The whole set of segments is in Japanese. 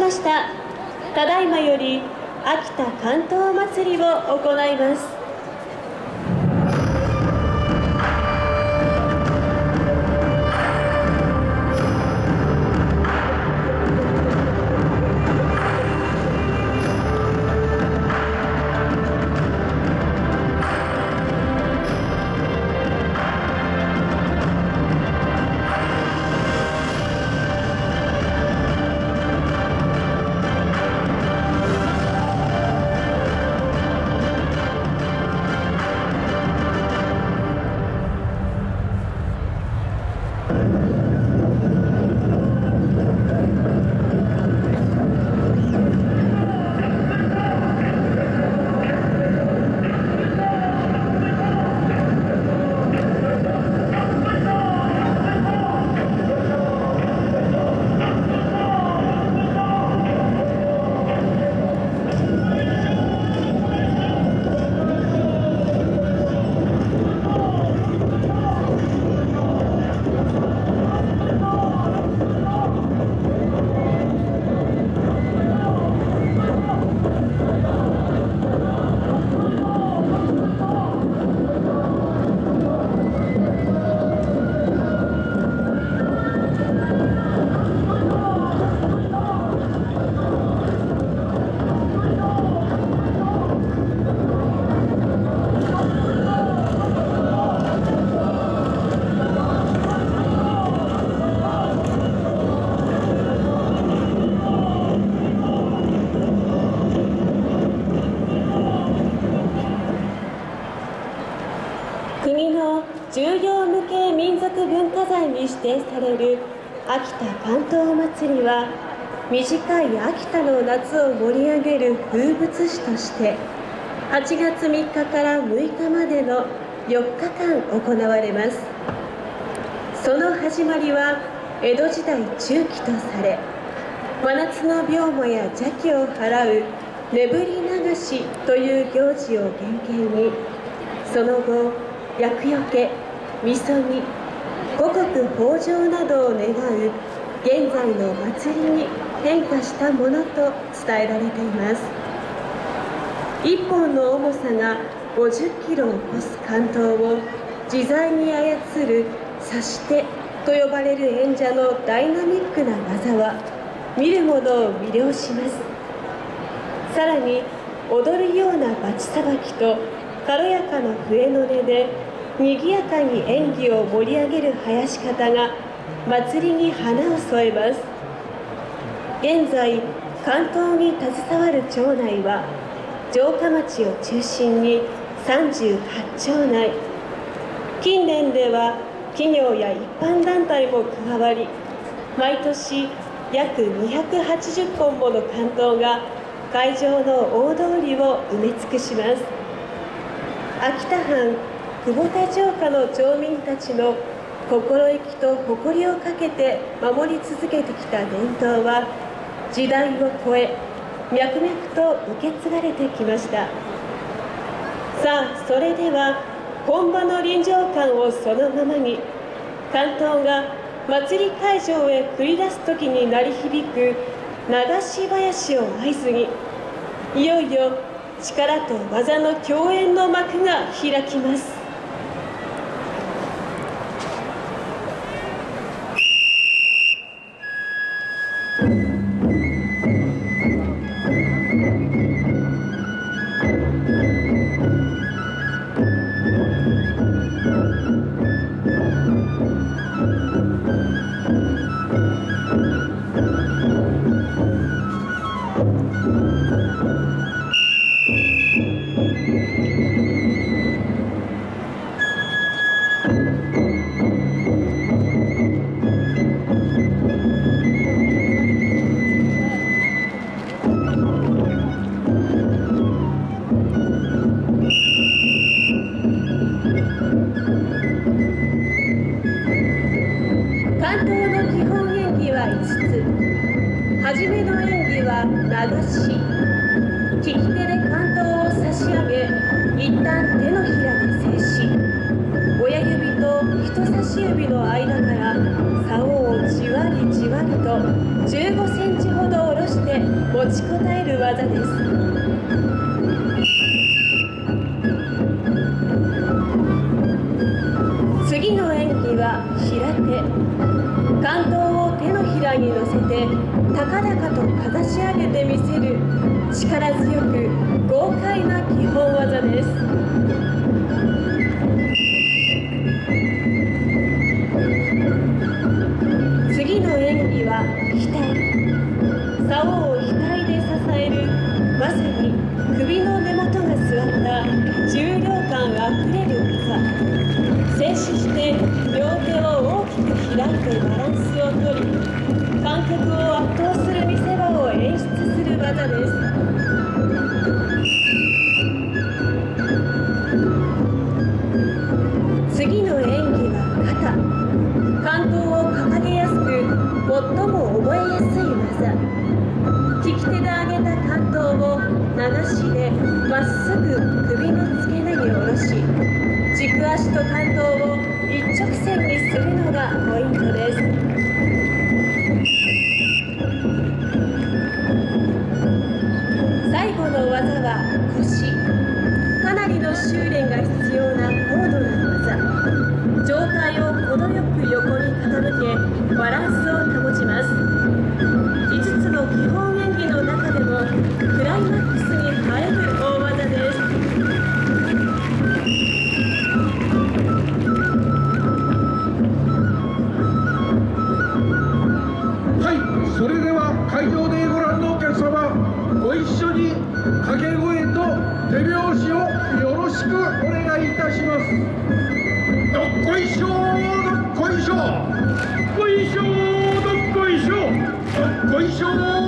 ました。ただいまより秋田竿燈まつりを行います。指定される秋田関東祭りは短い秋田の夏を盛り上げる風物詩として8月3日から6日までの4日間行われます。その始まりは江戸時代中期とされ真夏の病魔や邪気を払う眠り流しという行事を原型にその後厄除け、みそぎ、五穀豊穣などを願う現在の祭りに変化したものと伝えられています。一本の重さが50キロを超す関東を自在に操る指し手と呼ばれる演者のダイナミックな技は見る者を魅了します。さらに踊るようなバチさばきと軽やかな笛の音で賑やかに演技を盛り上げる囃し方が祭りに花を添えます。現在関東に携わる町内は城下町を中心に38町内。近年では企業や一般団体も加わり毎年約280本もの関東が会場の大通りを埋め尽くします。秋田藩久保田城下の町民たちの心意気と誇りをかけて守り続けてきた伝統は時代を超え脈々と受け継がれてきました。さあそれでは本場の臨場感をそのままに関東が祭り会場へ繰り出す時に鳴り響く流し囃子を合図にいよいよ力と技の共演の幕が開きます。統の基本演技は5つ。初めの演技は流し。利き手で関東を差し上げ一旦手のひらで静止。親指と人差し指の間から竿をじわりじわりと15センチほど下ろして持ちこたえる技です。力強く豪快な基本技です。次の演技は額竿を額で支えるまさに首の根元が座った重量感あふれる技。静止して両手を大きく開いてバランスをとり観客を圧倒する見せ場を演出する次の演技は肩。関東を掲げやすく最も覚えやすい技利き手で上げた関東を流しでまっすぐ首の付け根に下ろし軸足と関東を一直線にするのがポイントです腰。かなりの修練が必要。jour.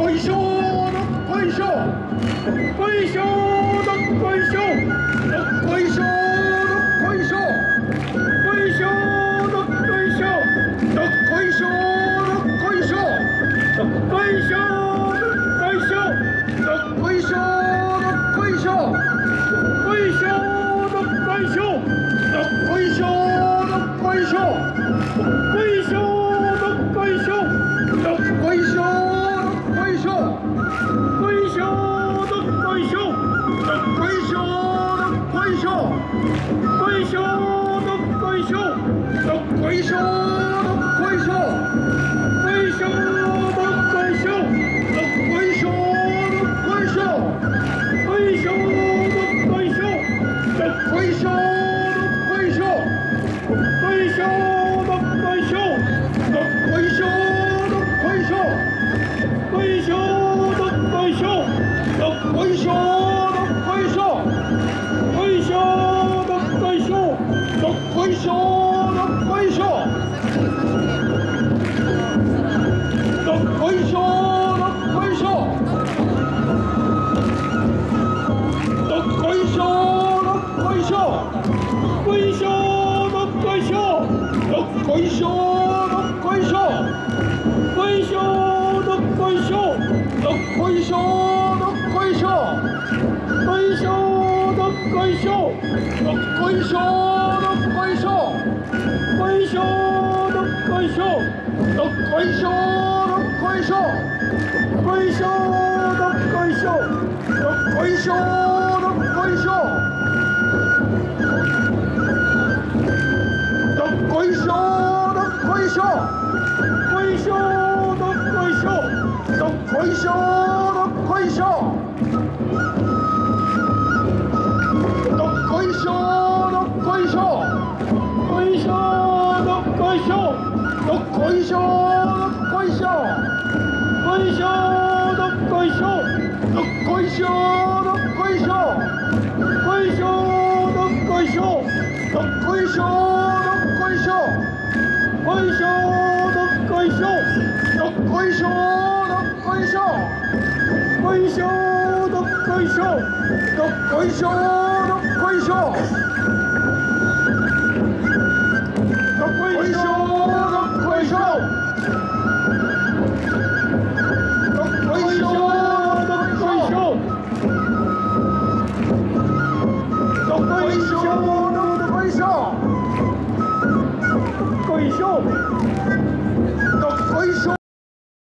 こいしょどっこいしょどっこいしょどっこいしょどっこいしょどっこいしょどっこいしょどっこいしょどっこいしょどっこいしょどっこいしょどっこいしょどっこいしょどっこいしょどっこいしょどっこいしょどっこいしょどっこいしょどっこいしょどっこいしょどっこいしょどっこいしょどっこいしょどっこいしょどっこいしょどっこいしょどっこいいしょどっこいしょどっこいしょどっこいしょどっこいしょどっこいしょどっこいしょどっこいしょどっこいしょどっこいしょどっこいしょどっこいしょどっこいしょどっこいしょどっこいしょどっこいしょどっこいしょどっこいしょいしょどっこいしょどっこいしょどっこいしょどっこいしょどっこいしょどっこいしょどっこいしょどっこいしょどっこいしょどっこいしょどっこいしょどっこいしょどっこいしょいしょどっこいしょどっこいしょ